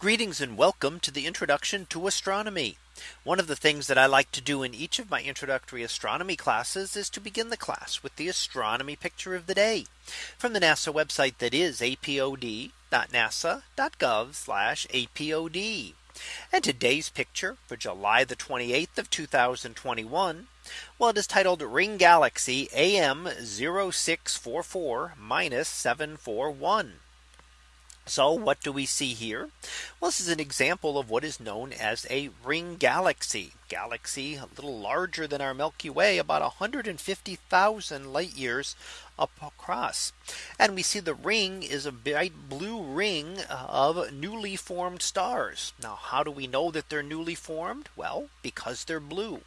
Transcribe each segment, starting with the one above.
Greetings and welcome to the introduction to astronomy. One of the things that I like to do in each of my introductory astronomy classes is to begin the class with the astronomy picture of the day from the NASA website that is apod.nasa.gov apod. And today's picture for July the 28th of 2021. Well, it is titled Ring Galaxy AM 0644 741. So what do we see here? Well, this is an example of what is known as a ring galaxy galaxy a little larger than our Milky Way about 150,000 light years across. And we see the ring is a bright blue ring of newly formed stars. Now, how do we know that they're newly formed? Well, because they're blue.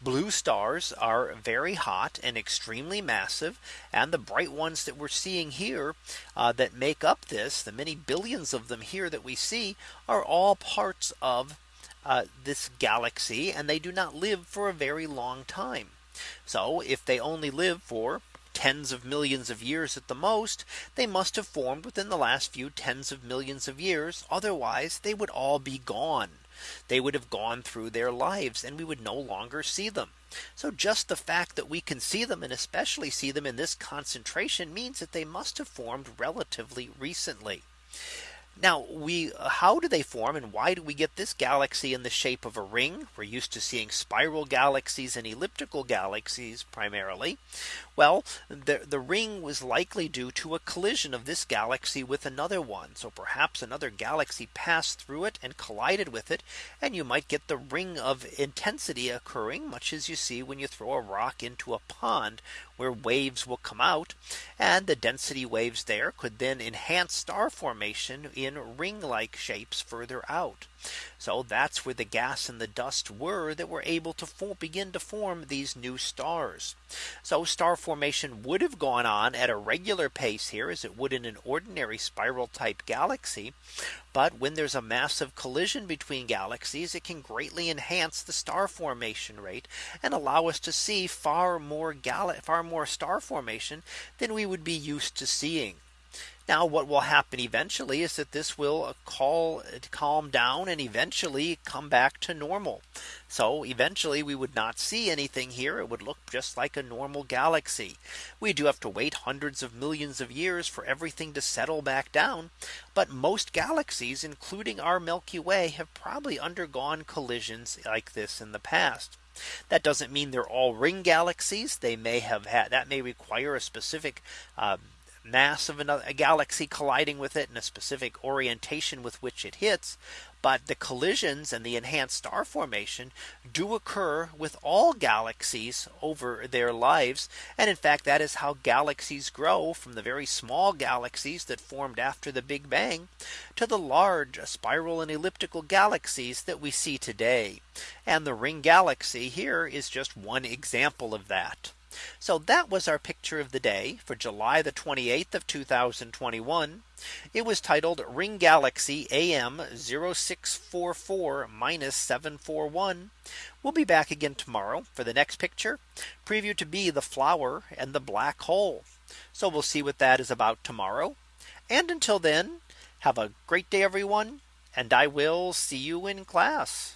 Blue stars are very hot and extremely massive. And the bright ones that we're seeing here uh, that make up this, the many billions of them here that we see are all parts of uh, this galaxy and they do not live for a very long time. So if they only live for tens of millions of years at the most, they must have formed within the last few tens of millions of years. Otherwise, they would all be gone. They would have gone through their lives and we would no longer see them. So just the fact that we can see them and especially see them in this concentration means that they must have formed relatively recently. Now we uh, how do they form and why do we get this galaxy in the shape of a ring? We're used to seeing spiral galaxies and elliptical galaxies primarily. Well, the, the ring was likely due to a collision of this galaxy with another one. So perhaps another galaxy passed through it and collided with it. And you might get the ring of intensity occurring much as you see when you throw a rock into a pond where waves will come out. And the density waves there could then enhance star formation in ring like shapes further out. So that's where the gas and the dust were that were able to begin to form these new stars. So star formation would have gone on at a regular pace here as it would in an ordinary spiral type galaxy. But when there's a massive collision between galaxies, it can greatly enhance the star formation rate and allow us to see far more far more star formation than we would be used to seeing. Now what will happen eventually is that this will call calm down and eventually come back to normal. So eventually we would not see anything here. It would look just like a normal galaxy. We do have to wait hundreds of millions of years for everything to settle back down. But most galaxies, including our Milky Way, have probably undergone collisions like this in the past. That doesn't mean they're all ring galaxies. They may have had that may require a specific uh, mass of another a galaxy colliding with it and a specific orientation with which it hits. But the collisions and the enhanced star formation do occur with all galaxies over their lives. And in fact, that is how galaxies grow from the very small galaxies that formed after the Big Bang to the large spiral and elliptical galaxies that we see today. And the ring galaxy here is just one example of that. So that was our picture of the day for July the 28th of 2021. It was titled Ring Galaxy AM 0644 741. We'll be back again tomorrow for the next picture preview to be the flower and the black hole. So we'll see what that is about tomorrow. And until then, have a great day, everyone. And I will see you in class.